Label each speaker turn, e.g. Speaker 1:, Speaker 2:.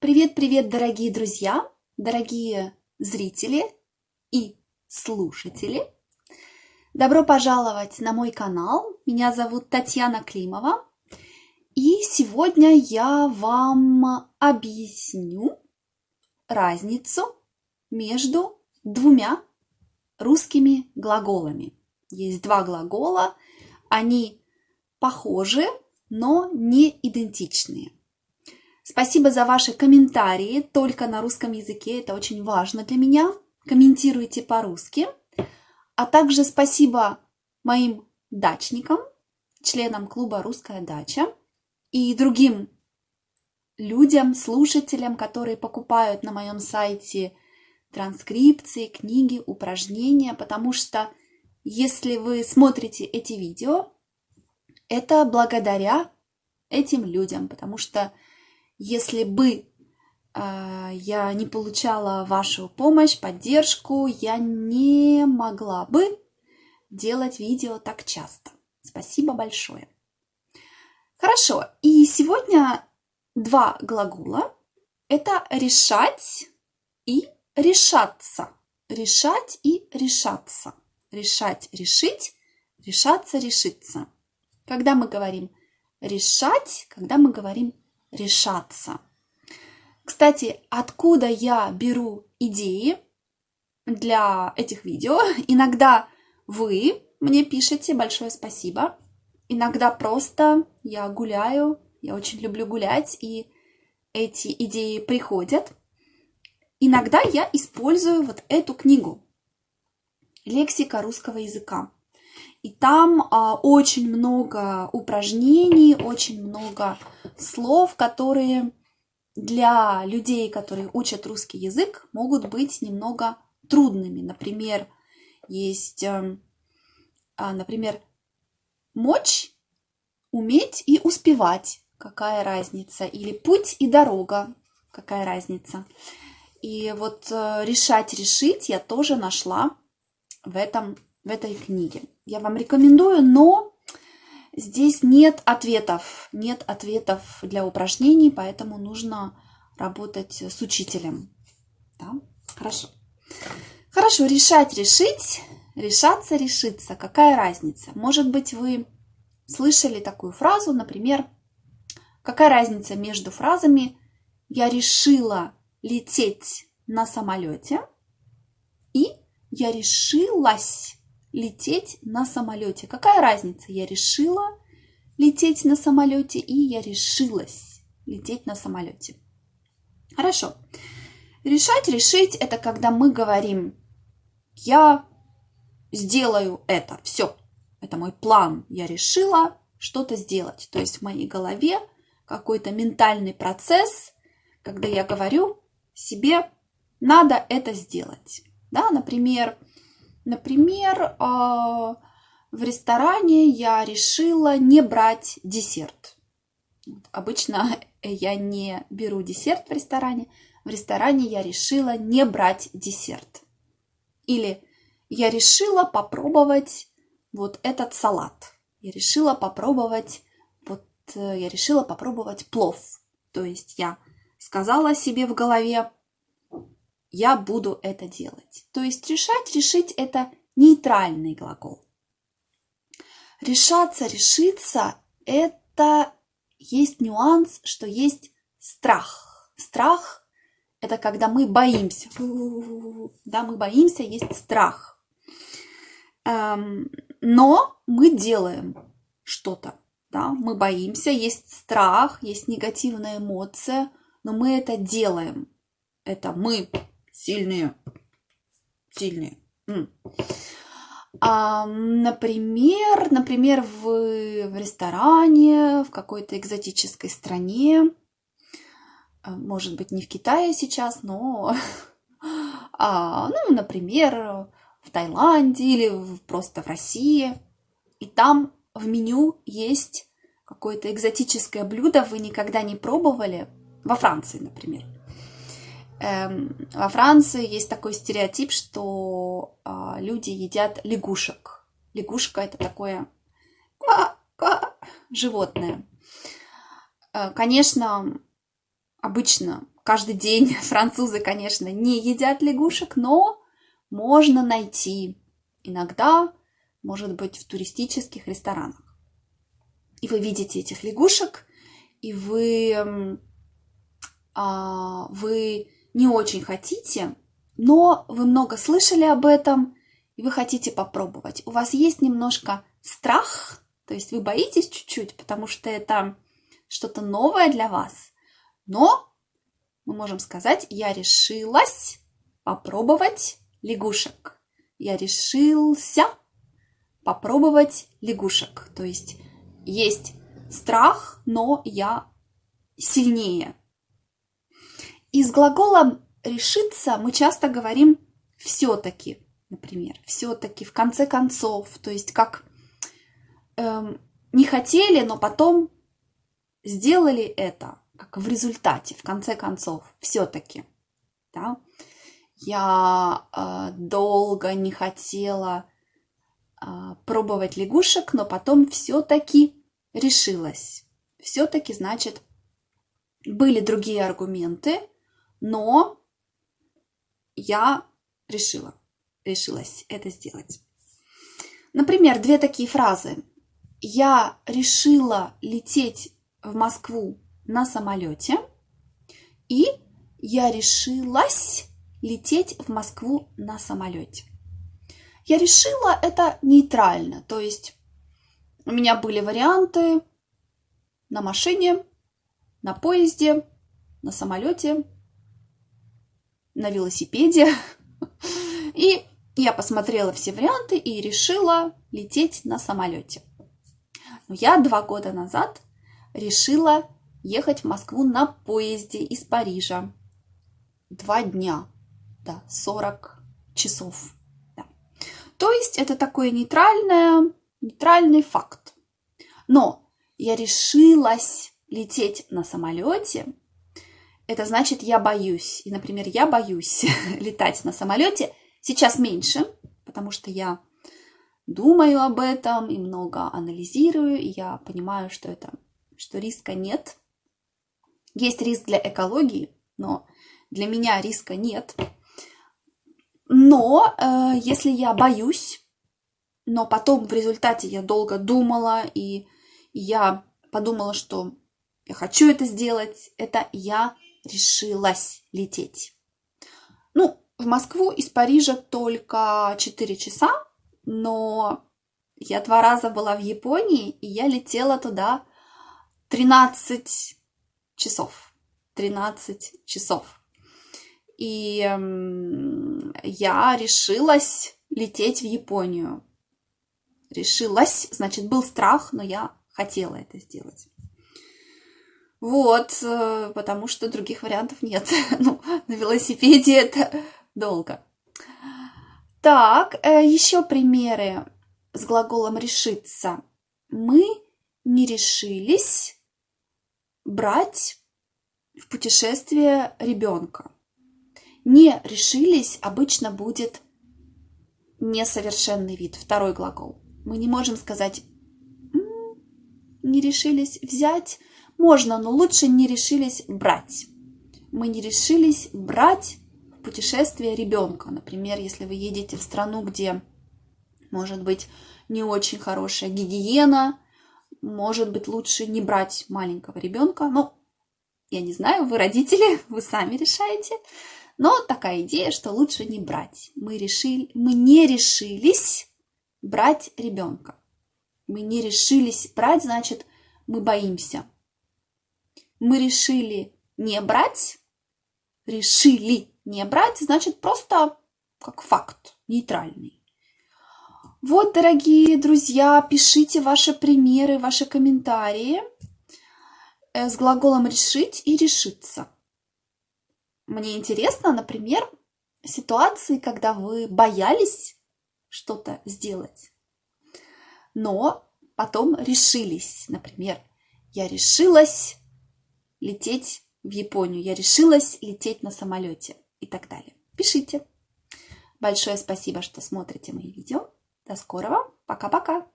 Speaker 1: Привет-привет, дорогие друзья, дорогие зрители и слушатели. Добро пожаловать на мой канал. Меня зовут Татьяна Климова. И сегодня я вам объясню разницу между двумя русскими глаголами. Есть два глагола, они похожи, но не идентичные. Спасибо за ваши комментарии только на русском языке, это очень важно для меня. Комментируйте по-русски. А также спасибо моим дачникам, членам клуба «Русская дача» и другим людям, слушателям, которые покупают на моем сайте транскрипции, книги, упражнения, потому что если вы смотрите эти видео, это благодаря этим людям, потому что если бы э, я не получала вашу помощь, поддержку, я не могла бы делать видео так часто. Спасибо большое. Хорошо, и сегодня два глагола. Это решать и решаться. Решать и решаться. Решать, решить, решаться, решиться. Когда мы говорим решать, когда мы говорим решаться. Кстати, откуда я беру идеи для этих видео? Иногда вы мне пишете, большое спасибо. Иногда просто я гуляю, я очень люблю гулять, и эти идеи приходят. Иногда я использую вот эту книгу «Лексика русского языка». И там а, очень много упражнений, очень много слов, которые для людей, которые учат русский язык, могут быть немного трудными. Например, есть, а, например, мочь, уметь и успевать. Какая разница? Или путь и дорога. Какая разница? И вот э, решать, решить я тоже нашла в этом в этой книге. Я вам рекомендую, но здесь нет ответов. Нет ответов для упражнений, поэтому нужно работать с учителем. Да? Хорошо. Хорошо, решать, решить, решаться, решиться. Какая разница? Может быть, вы слышали такую фразу, например, какая разница между фразами «я решила лететь на самолете» и «я решилась лететь на самолете. Какая разница? Я решила лететь на самолете и я решилась лететь на самолете. Хорошо. Решать, решить – это когда мы говорим «я сделаю это, все, это мой план, я решила что-то сделать». То есть в моей голове какой-то ментальный процесс, когда я говорю себе «надо это сделать». Да, например, Например, а, в ресторане я решила не брать десерт. Обычно я не беру десерт в ресторане. В ресторане я решила не брать десерт. Или я решила попробовать вот этот салат. Я решила попробовать вот э, я решила попробовать плов. То есть я сказала себе в голове, я буду это делать. То есть решать, решить – это нейтральный глагол. Решаться, решиться – это есть нюанс, что есть страх. Страх – это когда мы боимся. Да, мы боимся, есть страх. Эм, но мы делаем что-то. Да? Мы боимся, есть страх, есть негативная эмоция, но мы это делаем. Это мы Сильные. Сильные. А, например, например, в, в ресторане, в какой-то экзотической стране, а, может быть, не в Китае сейчас, но, а, ну, например, в Таиланде или просто в России, и там в меню есть какое-то экзотическое блюдо, вы никогда не пробовали, во Франции, например – Эм, во Франции есть такой стереотип, что э, люди едят лягушек. Лягушка это такое животное. Э, конечно, обычно, каждый день французы, конечно, не едят лягушек, но можно найти иногда, может быть, в туристических ресторанах. И вы видите этих лягушек, и вы, а, вы не очень хотите, но вы много слышали об этом, и вы хотите попробовать. У вас есть немножко страх, то есть вы боитесь чуть-чуть, потому что это что-то новое для вас, но мы можем сказать, я решилась попробовать лягушек. Я решился попробовать лягушек. То есть есть страх, но я сильнее. И с глаголом решиться мы часто говорим все-таки, например, все-таки, в конце концов, то есть как эм, не хотели, но потом сделали это, как в результате, в конце концов, все-таки. Да? Я э, долго не хотела э, пробовать лягушек, но потом все-таки решилась. Все-таки, значит, были другие аргументы, но я решила, решилась это сделать. Например, две такие фразы. Я решила лететь в Москву на самолете, и я решилась лететь в Москву на самолете. Я решила это нейтрально, то есть у меня были варианты на машине, на поезде, на самолете, на велосипеде. И я посмотрела все варианты и решила лететь на самолете. Но я два года назад решила ехать в Москву на поезде из Парижа. Два дня, да, 40 часов. Да. То есть это такой нейтральное, нейтральный факт. Но я решилась лететь на самолете, это значит, я боюсь. И, например, я боюсь летать на самолете. Сейчас меньше, потому что я думаю об этом и много анализирую, и я понимаю, что это что риска нет. Есть риск для экологии, но для меня риска нет. Но э, если я боюсь, но потом в результате я долго думала, и я подумала, что я хочу это сделать, это я решилась лететь. Ну, в Москву из Парижа только 4 часа, но я два раза была в Японии, и я летела туда 13 часов. 13 часов. И э, я решилась лететь в Японию. Решилась, значит, был страх, но я хотела это сделать. Вот, э, потому что других вариантов нет. ну, на велосипеде это долго. Так, э, еще примеры с глаголом решиться. Мы не решились брать в путешествие ребенка. Не решились обычно будет несовершенный вид, второй глагол. Мы не можем сказать не решились взять. Можно, но лучше не решились брать. Мы не решились брать в путешествие ребенка. Например, если вы едете в страну, где может быть не очень хорошая гигиена, может быть, лучше не брать маленького ребенка. Ну, я не знаю, вы родители, вы сами решаете. Но такая идея, что лучше не брать. Мы, решили, мы не решились брать ребенка. Мы не решились брать, значит, мы боимся. Мы решили не брать. Решили не брать, значит, просто как факт, нейтральный. Вот, дорогие друзья, пишите ваши примеры, ваши комментарии э, с глаголом «решить» и «решиться». Мне интересно, например, ситуации, когда вы боялись что-то сделать, но потом решились. Например, я решилась лететь в Японию, я решилась лететь на самолете и так далее. Пишите. Большое спасибо, что смотрите мои видео. До скорого. Пока-пока.